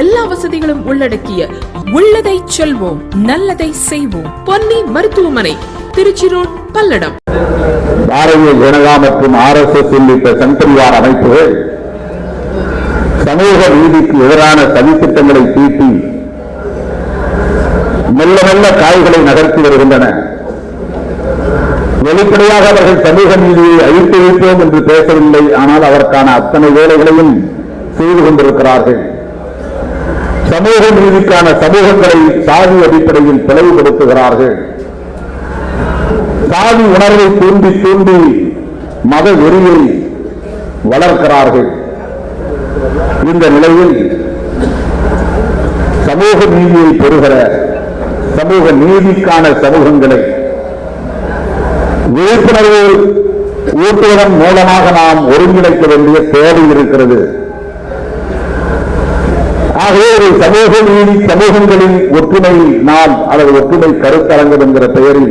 எல்லா வசதிகளும் உள்ளடக்கிய உள்ளதை செல்வோம் நல்லதை செய்வோம். பொன்னி மருத்துவமனை திருச்சி ரோட் பல்லடம். பாரதிய ஜனதா மற்றும் ஆர் எஸ் எஸ் உள்ளிட்ட சங்கரிவார் அமைப்புகள் சமூக நீதிக்கு எதிரான சதித்திட்டங்களை தீட்டி மெல்ல மெல்ல காய்களை நகர்த்தி வருகின்றன. வெளிப்படையாக அவர்கள் சமூக நீதியை அழித்து வைப்போம் என்று பேசவில்லை ஆனால் அதற்கான அத்தனை வேலைகளையும் செய்து கொண்டிருக்கிறார்கள். சமூக நீதிக்கான சமூகங்களை சாதி அடிப்படையில் பிளவுபடுத்துகிறார்கள். சாதி உணர்வை தூண்டி தூண்டி மத வெறியை வளர்க்கிறார்கள். இந்த நிலையில் சமூக நீதியை பெறுகிற சமூக நீதிக்கான சமூகங்களை விழிப்புணர்வு ஊட்டுவதன் மூலமாக நாம் ஒருங்கிணைக்க வேண்டிய தேவை இருக்கிறது. ஆகவே ஒரு சமூக நீதி சமூகங்களின் ஒற்றுமை நாம் அல்லது ஒற்றுமை கருத்தரங்கம் என்கிற பெயரில்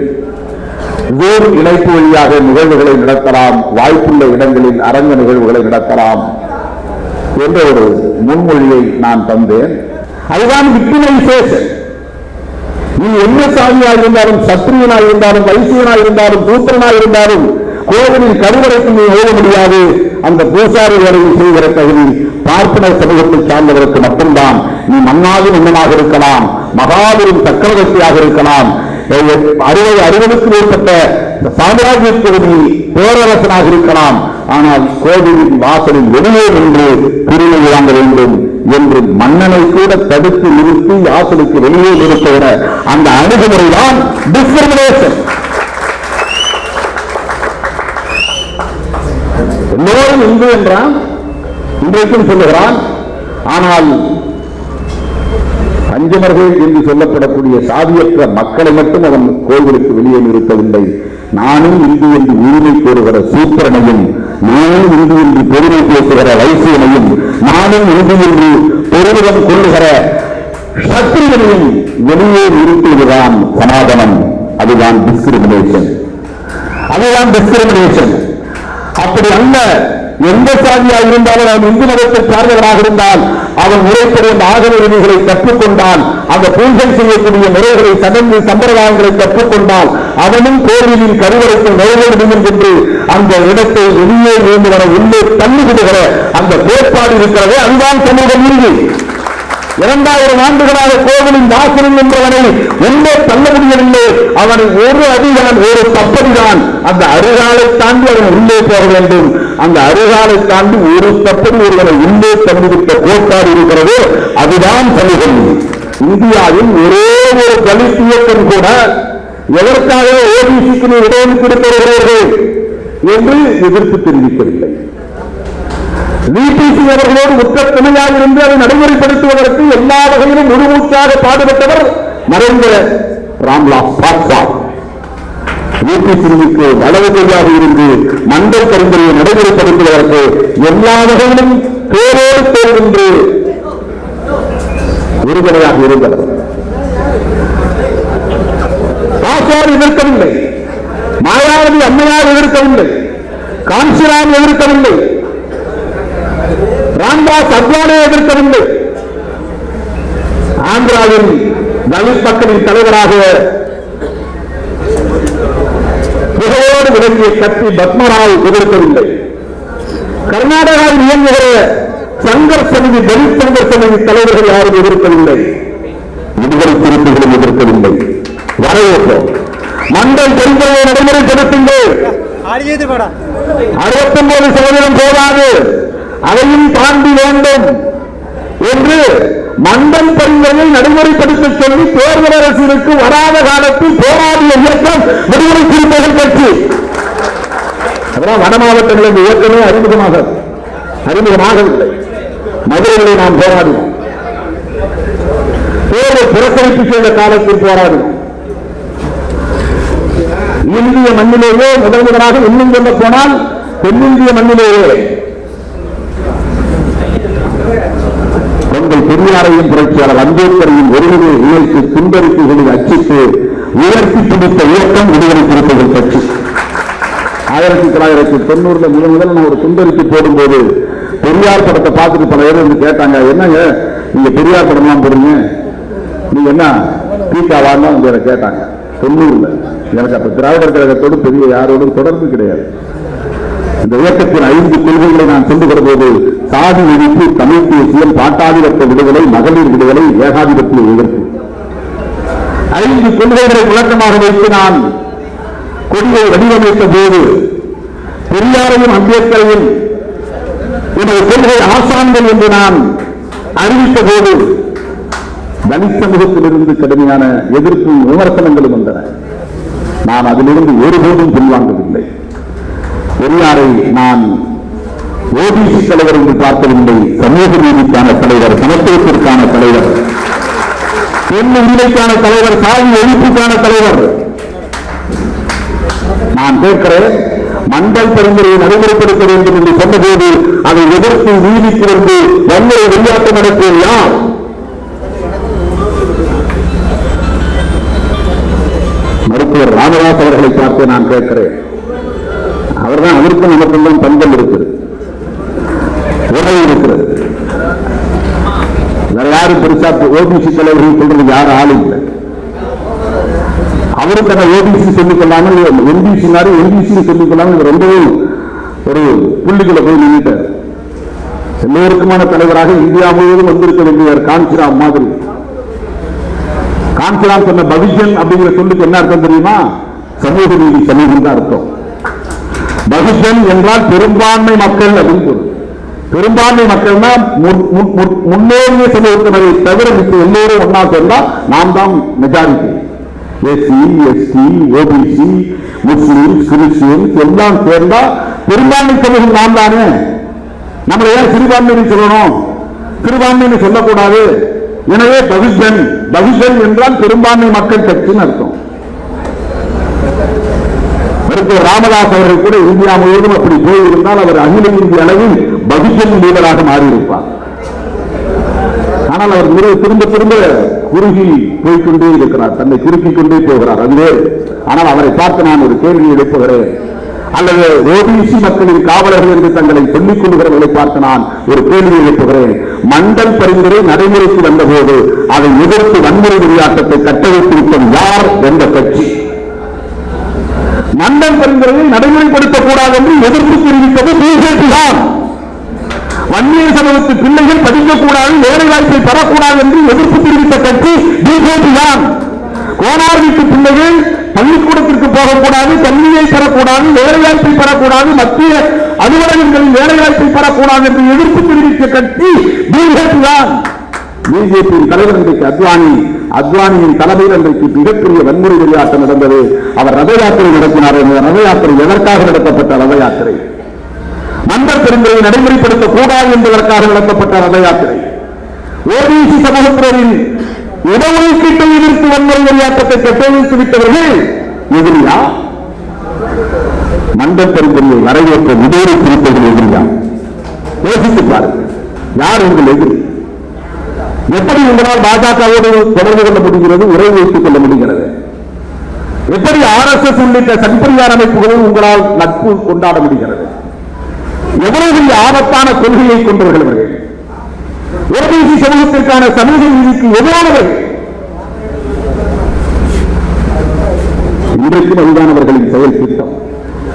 வேறு இணைப்பு வழியாக நிகழ்வுகளை நடத்தலாம் வாய்ப்புள்ள இடங்களில் அரங்க நிகழ்வுகளை நடத்தலாம் என்ற ஒரு முன்மொழியை நான் தந்தேன். அதுதான் விக்டிமைசேஷன் நீ என்ன சாமியாக இருந்தாலும் சத்திரியனாக இருந்தாலும் வைசியனாக இருந்தாலும் சூத்திரனாக இருந்தாலும் கோவிலின் கருவறைக்கு நீ எழுத முடியாது. அந்த பூசாரி வேலையை செய்கிற தகுதி பார்ப்பன சமூகத்தை சார்ந்தவருக்கு மட்டும்தான் நீ மன்னாதி மன்னனாக இருக்கலாம் மகாபெரும் சக்கரவர்த்தியாக இருக்கலாம். அறுபது அறுபதுக்கு மேற்பட்ட சாம்ராஜ்யத்தில் நீ பேரரசனாக இருக்கலாம். ஆனால் கோவிலின் வாசலில் வெளியே நின்று பிரிவை வாங்க வேண்டும் என்று மன்னனை கூட தடுத்து நிறுத்தி வாசலுக்கு வெளியே நிறுத்துகிற அந்த அணுகுமுறைதான் டிஸ்கிரிமினேஷன் எல்லோரும் இந்து என்றான் இன்றைக்கும் சொல்லுகிறான். ஆனால் பஞ்சமர்கள் என்று சொல்லப்படக்கூடிய சாதியற்ற மக்களை மட்டும் அவன் கோவிலுக்கு வெளியே நிறுத்தவில்லை. நானும் இந்து என்று உரிமை கோருகிற சூத்திரனையும் நானும் இந்து என்று பெருமை பேசுகிற வைசியனையும் நானும் இந்து என்று பெருமிதம் கொள்ளுகிற சத்திரியனையும் வெளியே நிறுத்துவதுதான் சனாதனம். அதுதான் டிஸ்கிரிமினேஷன் அதுதான் டிஸ்கிரிமினேஷன் அப்படி அல்ல. எந்த சாதியாக இருந்தாலும் அவன் இந்து மதத்தை சார்ந்தவனாக இருந்தால் அவன் முறைப்படி அந்த ஆகம உரிமைகளை கற்றுக்கொண்டால் அந்த பூஜை செய்யக்கூடிய முறைகளை சடங்கு சம்பிரதாயங்களை கற்றுக்கொண்டால் அவனும் கோவிலின் கருவறைக்கு நுழைய முடியும் என்று அந்த இடத்தை வெளியே இருந்து வர உள்ளே தள்ளிவிடுகிற அந்த கோட்பாடு இருக்கிறதே அதுதான் சமூக நீதி இரண்டாயிரம் ஆண்டுகளாக கோவிலின் வாசலில் நின்றவனை உள்ளே தள்ள முடியவில்லை. அவன் ஒரு அடிதான் ஒரு தப்பதிதான் அந்த அருகாலை தாண்டி அவன் உள்ளே போக வேண்டும். அந்த அருகாலை தாண்டி ஒரு தப்பதி ஒருவனை உள்ளே தள்ளிவிட்ட கோட்பாடு இருக்கிறது. அதுதான் சமூகம். இந்தியாவில் ஒரே ஒரு தலித் இயக்கம் கூட எதற்காக ஓபிசிக்கு இடஒதுக்கீடு பெறுகிறீர்கள் என்று எதிர்ப்பு தெரிவிக்கவில்லை. விபிசி அவர்களோடு உற்ற துணையாக இருந்து அதை நடைமுறைப்படுத்துவதற்கு எல்லா வகையிலும் முழுமூச்சாக பாடுபட்டவர் மறைந்த ராம்லாஸ் பாஸ்வான். விபிசிக்கு வலது கையாக இருந்து மண்டல் பரிந்துரையை நடைமுறைப்படுத்துவதற்கு எல்லா வகையிலும் பேரோடு தேர்வென்று உறுதுணையாக இருந்தவர். பாஸ்வான் எதிர்க்கவில்லை. மாயாவதி அம்மையார் எதிர்க்கவில்லை. காஞ்சிராம் எதிர்க்கவில்லை. ராம்தாஸ் அத்வானே எதிர்க்கவில்லை ஆந்திராவின் தலித் மக்களின் தலைவராக புகழோடு விளங்கிய கட்சி பத்மராவ் எதிர்க்கவில்லை கர்நாடகாவில் இயங்குகிற சங்கர் சமிதி தலித் சங்கர் சமிதி தலைவர்கள் யாரும் எதிர்க்கவில்லை. விடுதலை திருப்புகளும் எதிர்க்கவில்லை. வரவேற்போம் மண்டல் பெருந்தலை நடைமுறைப்படுத்துங்கள். அறுபத்தி ஒன்பது சதவீதம் போதாது. அதையும் தாண்டி வேண்டும் என்று மண்டல் பரிந்துரையை நடைமுறைப்படுத்த சொல்லி தேர்தல் அரசிற்கு வராத காலத்தில் போராடிய இயக்கம் விடுதலை சிறுத்தைகள் கட்சி. அதெல்லாம் வட மாவட்டங்களில் இந்த இயக்கமே அறிமுகமாக அறிமுகமாகவில்லை. மதுரைகளை நாம் போராடினோம். தேர்தல் புறக்கணிப்பு செய்த காலத்தில் போராடினோம். இந்திய மண்ணிலேயே முதல் முதலாக இன்னும் சொல்ல போனால் தென்னிந்திய மண்ணிலேயே உங்கள் பெரியாரையும் புரட்சியாளர் அம்பேத்கரையும் ஒருவரை இணைத்து துன்பறிக்கைகளை அச்சிட்டு உயர்த்தி பிடித்த இயக்கம் விடுதலை திருப்பதிகள் கட்சி. ஆயிரத்தி தொள்ளாயிரத்தி தொண்ணூறுல முதல் முதல்ல நான் ஒரு துண்டறிக்கை போடும்போது பெரியார் படத்தை பார்த்துட்டு பல பேர் வந்து கேட்டாங்க என்னங்க? நீங்க பெரியார் படம்லாம் போடுங்க நீங்க என்ன? பீக்காவான்னு வந்து எனக்கு கேட்டாங்க. தொண்ணூறுல. எனக்கு அப்ப திராவிடர் கழகத்தோடு பெரிய யாரோடும் தொடர்பு கிடையாது. இந்த இயக்கத்தின் ஐந்து கொள்கைகளை நான் சொல்லுகிற போது சாதி ஒழிப்பு தமிழ் தேசியம் பாட்டாதிபத்த விடுதலை மகளிர் விடுதலை ஏகாதிபத்திய எதிர்ப்பு ஐந்து கொள்கைகளை விளக்கமாக வைத்து நான் கொடியை வடிவமைத்த போது பெரியாரையும் அம்பேத்கரையும் எனது கொள்கை ஆசான்கள் என்று நான் அறிவித்த போது தலித் சமூகத்திலிருந்து கடுமையான எதிர்ப்பும் விமர்சனங்களும் வந்தன. நான் அதிலிருந்து ஒருபோதும் பின்வாங்கவில்லை. பெரியாரை நான் ஓபிசி தலைவர் என்று பார்க்கவில்லை சமூக நீதிக்கான தலைவர் சமத்துவத்திற்கான தலைவர். பெண் உரிமைக்கான தலைவர் சாதி ஒழிப்புக்கான தலைவர். நான் கேட்கிறேன் மண்டல் பரிந்துரையை நடைமுறைப்படுத்த வேண்டும் என்று சொன்னபோது அதை எதிர்த்து நீதிக்கு வந்து வன்முறை வெளியாட்டம் நடத்தியது யார்? மருத்துவர் ராமதாஸ் அவர்களை பார்த்து நான் கேட்கிறேன். அவருக்கும் நமக்கும் பந்தம் இருக்குது உறவு இருக்கிறது. வேற யாரும் பெருசா ஓபிசி தலைவர்கள் சொல்றது யாரும் ஆள் இல்லை. அவரும் தன்னை ஓபிசி சொல்லிக் கொள்ளாமல் எம்பிசி எம்பிசி சொல்லிக் கொள்ளாமல் இவர் ரொம்பவும் ஒரு புள்ளிக்குள்ள போய் நின்றுட்டார் எல்லோருக்குமான தலைவராக இந்தியா முழுவதும் வந்திருக்க வேண்டியவர் காஞ்சிராம் மாதிரி. காஞ்சிராம் சொன்ன பவிஷன் அப்படிங்கிற சொல்லுக்கு என்ன அர்த்தம் தெரியுமா? சமூக நீதி சமூகம் தான் அர்த்தம். பகுஜன் என்றால் பெரும்பான்மை மக்கள் அப்படின்னு பொருள் பெரும்பான்மை மக்கள்னா முன்னேறிய முன்- முன்- தவிர மித்த எல்லோரும் ஒன்னா சொன்னா நாம் தான் majority SC ST OBC Muslim Christians எல்லாம் சேர்ந்தா பெரும்பான்மை சமூகம் நாம் தானே? நம்மளை ஏன் சிறுபான்மைன்னு சொல்லணும்? சிறுபான்மைன்னு சொல்லக்கூடாது. எனவே பகுஜன் பகுஜன் என்றால் பெரும்பான்மை மக்கள் கட்சின்னு அர்த்தம். மருத்துவர் ராமதாஸ் அவர்கள் கூட இந்தியா முழுவதும் அப்படி போயிருந்தால் அவர் அகில இந்திய அளவில் பகுஜன் லீடராக மாறியிருப்பார். ஆனால் அவர் முறை திரும்ப திரும்ப குறுகி போய்கொண்டே இருக்கிறார். தன்னை குறுக்கிக் கொண்டே போகிறார். அதுவே. ஆனால் அவரை பார்த்து நான் ஒரு கேள்வி எழுப்புகிறேன். அல்லது ஓபிசி மக்களின் காவலர்கள் என்று தங்களை சொல்லிக் கொள்கிறவர்களை பார்த்து நான் ஒரு கேள்வி எழுப்புகிறேன். மண்டல் பரிந்துரை நடைமுறைக்கு வந்தபோது அதை எதிர்த்து வன்முறை விளையாட்டத்தை கட்டமைத்திருக்கும் யார் என்ற கட்சி? நண்பன் பரிந்துரையை நடைமுறைப்படுத்தக்கூடாது என்று எதிர்ப்பு தெரிவித்தது பிஜேபி தான். வன்னிய சமூகத்து பிள்ளைகள் படிக்கக்கூடாது வேலை வாய்ப்பை பெறக்கூடாது என்று எதிர்ப்பு தெரிவித்த கட்சி பிஜேபி தான். கோனார் வீட்டு பிள்ளைகள் பள்ளிக்கூடத்திற்கு போகக்கூடாது கல்வியை பெறக்கூடாது வேலைவாய்ப்பை பெறக்கூடாது மத்திய அலுவலகங்களில் வேலைவாய்ப்பை பெறக்கூடாது என்று எதிர்ப்பு தெரிவித்த கட்சி பிஜேபி தான். பிஜேபியின் தலைவர் இன்றைக்கு அத்வானி அத்வானியின் தலைமையில் அன்றைக்கு மிகப்பெரிய வன்முறை விளையாட்டம் நடந்தது. அவர் ரத யாத்திரை நடத்தினார் ரத யாத்திரை எதற்காக நடத்தப்பட்ட ரத யாத்திரை? மண்டல் பெருந்துரையை நடைமுறைப்படுத்தக் கூடாது என்பதற்காக நடத்தப்பட்ட ரத யாத்திரை. ஓபிசி சமூகத்தினரின் இடஒதுக்கீட்டை எதிர்த்து வன்முறை விளையாட்டத்தை கட்டமைத்து விட்டவர்கள் எதிரியா? மண்டல் பெருந்துரையை வரவேற்ற விடுதலை குறிப்பவர்கள் எதிரியா? யோசித்து பாருங்கள். யார் உங்கள் எதிரி? எப்படி உங்களால் பாஜகவோடு தொடர்பு கொள்ள முடிகிறது உரை வைத்துக் கொள்ள முடிகிறது? எப்படி ஆர்எஸ்எஸ் உள்ளிட்ட சன்பரியார் அமைப்புகளும் உங்களால் நட்பு கொண்டாட முடிகிறது? எவ்வளவு ஆபத்தான கொள்கையை கொண்டவர்கள் அவர்கள் ஓபிசி சமூகத்திற்கான சமூக நீதிக்கு எதிரானவர்கள் இன்றைக்கும் அதுதானவர்களின் செயல் திட்டம்.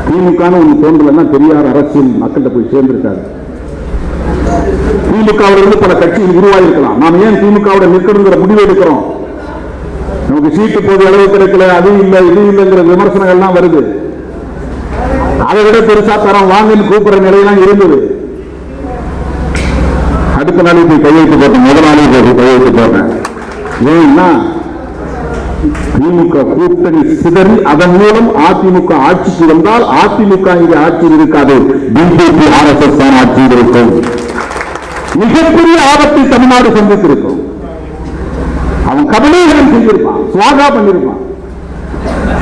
திமுக ஒன்று தோன்றலன்னா பெரியார் அரசியல் மக்கள்கிட்ட போய் சேர்ந்திருக்காரு. திமுகவிலிருந்து பல கட்சிகள் உருவாயிருக்கலாம். நாம் ஏன் திமுகவோட நிற்கணுங்கிற முடிவு எடுக்கிறோம்? நமக்கு சீட்டு போது அளவு கிடைக்கல அது இல்லை இது இல்லைங்கிற விமர்சனங்கள்லாம் வருது. அதை விட பெருசா தரம் வாங்கன்னு கூப்பிடுற நிலையெல்லாம் இருந்தது. அடுத்த நாள் போய் கையெழுத்து போட்டேன். முதல் நாளே போய் கையெழுத்து போட்டேன். ஏன்னா திமுக கூட்டணி சிதறி அதன் மூலம் அதிமுக ஆட்சிக்கு வந்தால் அதிமுக இங்கே ஆட்சியில் இருக்காது. பிஜேபி ஆர்எஸ்எஸ் தான் ஆட்சியில் இருக்கும். மிகப்பெரிய ஆபத்தை தமிழ்நாடு சந்தித்திருக்கும் அவன் கபலீகரம் செஞ்சிருப்பான் சுவாகா பண்ணிருப்பான்.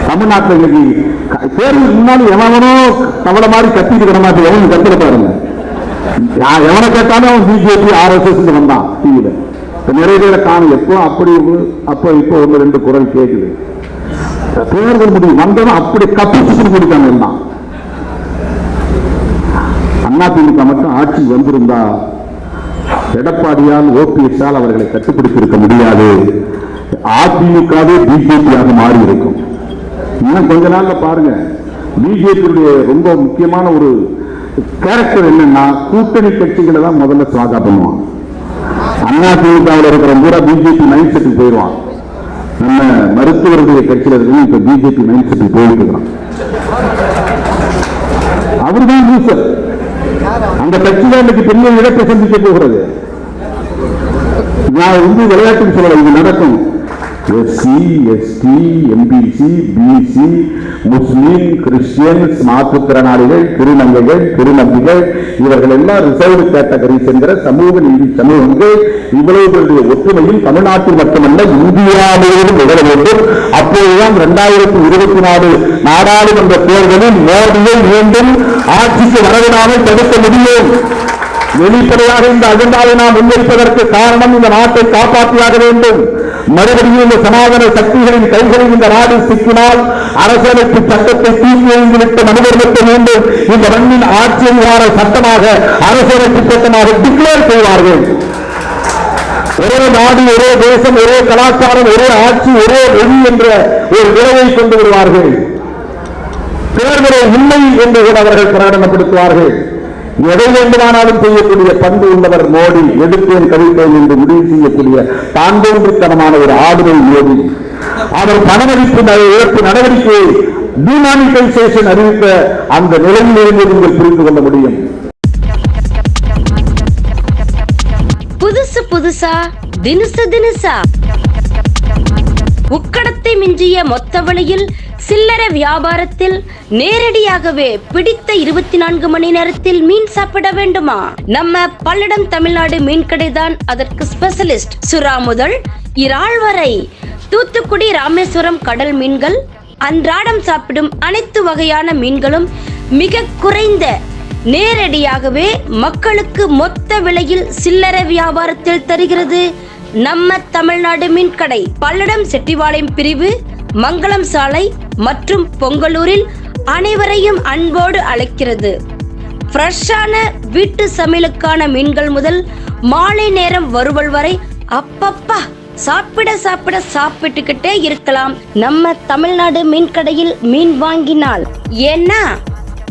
தமிழ்நாட்டில் இன்னைக்கு தேர்வுக்கு தேர்தலுக்கு முன்னாடி எவனோ தவளை மாதிரி கத்திட்டு கிட மாட்டேன் எவன் கத்துல பாருங்க. நான் எவனை கேட்டாலும் அவன் பிஜேபி ஆர்எஸ்எஸ் வந்தான் டிவியில நிறைய பேரை காணும் எப்போ அப்படி அப்போ இப்போ ஒன்று ரெண்டு குரல் கேட்குது தேர்தல் முடிவு வந்தவன் அப்படி கப்பிச்சு முடிக்காம இருந்தான். அண்ணா திமுக மட்டும் ஆட்சி வந்திருந்தா எடப்பாடியால் ஓபிஎஸ்ஆல் அவர்களை கட்டுப்படுத்தியிருக்க முடியாது. அதிமுகவே பிஜேபியாக மாறி இருக்கும் இன்னும் கொஞ்ச நாள்ல பாருங்க. பிஜேபியுடைய ரொம்ப முக்கியமான ஒரு கேரக்டர் என்னன்னா கூட்டணி கட்சிகளை தான் முதல்ல சுவாகா பண்ணுவான். அண்ணா திமுகவில் இருக்கிற பூரா பிஜேபி மைண்ட் செட்டுக்கு போயிடுவான். நம்ம மருத்துவர்களுடைய கட்சியில இருக்கு இப்ப பிஜேபி மைண்ட் செட்டுக்கு போயிட்டு இருக்கிறான் அவர்தான் லூசர் அந்த கட்சி தான் இன்னைக்கு பெரிய இழப்பை சந்திக்க போகிறது. நான் வந்து விளையாட்டுக்கு சொல்லலை இது நடக்கும். SC ST MBC BC Muslim Christian மாற்றுத்திறனாளிகள் திருநங்கைகள் திருநம்பிகள் இவர்கள் எல்லாம் ரிசர்வ் கேட்டகரிஸ் என்கிற சமூக நீதி சமூகங்கள் இவ்வளவு பெரிய ஒற்றுமையில் தமிழ்நாட்டில் மட்டுமல்ல இந்தியாவிலும் நிகழ வேண்டும். அப்போதுதான் இரண்டாயிரத்தி இருபத்தி நாலு நாடாளுமன்ற தேர்தலில் மோடியை மீண்டும் ஆட்சிக்கு வரவிடாமல் தடுக்க முடியும். வெளிப்படையாக இந்த அஜெண்டாவை நாம் முன்வைப்பதற்கு காரணம் இந்த நாட்டை காப்பாற்றியாக வேண்டும். மறுபடியும் இந்த சனாதன சக்திகளின் கைகளில் இந்த நாடு சிக்கினால் அரசியலமைப்பு சட்டத்தை தூக்கி எழுந்துவிட்டு மனிதர்களுக்கு வேண்டும் இந்த மண்ணின் ஆட்சி அதிகார சட்டமாக அரசியலமைப்பு சட்டமாக டிக்ளேர் செய்வார்கள். ஒரே நாடு ஒரே தேசம் ஒரே கலாச்சாரம் ஒரே ஆட்சி ஒரே மொழி என்ற ஒரு நிலையை கொண்டு வருவார்கள். தேர்தலை இல்லை என்று கூட அவர்கள் பிரகடனப்படுத்துவார்கள். எதை வேண்டுமானாலும் செய்யக்கூடிய பண்பு உள்ளவர் மோடி எடுத்தேன் கவிழ்த்தேன் என்று முடிவு செய்யக்கூடிய தாண்டோன்றுத்தனமான ஒரு ஆதரவு மோடி. அவர் பணமதிப்பு இழப்பு நடவடிக்கையை டிமானிட்டைசேஷன் அறிவித்த அந்த நிலையிலிருந்து நீங்கள் புரிந்து கொள்ள முடியும். புதுசு புதுசா தினுசு தினுசா. உக்கடத்தை மிஞ்சிய மொத்த வழியில் சில்லறை வியாபாரத்தில் நேரடியாகவே பிடித்த இருபத்தி நான்கு மணி நேரத்தில் மீன் சாப்பிட வேண்டுமா? நம்ம பல்லடம் தமிழ்நாடு மீன் கடைதான் அதற்கு ஸ்பெஷலிஸ்ட் சுறா முதல். இறால் வரை தூத்துக்குடி ராமேஸ்வரம் கடல் மீன்கள் அன்றாடம் சாப்பிடும் அனைத்து வகையான மீன்களும் மிக குறைந்த நேரடியாகவே மக்களுக்கு மொத்த விலையில் சில்லறை வியாபாரத்தில் தருகிறது. நம்ம தமிழ்நாடு மீன்கடை பல்லடம் செட்டிவாளையம் பிரிவு மங்களம் சாலை மற்றும் பொங்கலூரில் அனைவரையும் அன்போடு அழைக்கிறது. ஃப்ரெஷ்ஷான வீட்டு சமையலுக்கான மீன்கள் முதல் மாலை நேரம் வருவல் வரை அப்பப்பா சாப்பிட சாப்பிட சாப்பிட்டுக்கிட்டே இருக்கலாம். நம்ம தமிழ்நாடு மீன் கடையில் மீன் வாங்கினால் ஏன்னா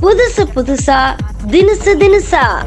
புதுசு புதுசா தினுசு தினுசா.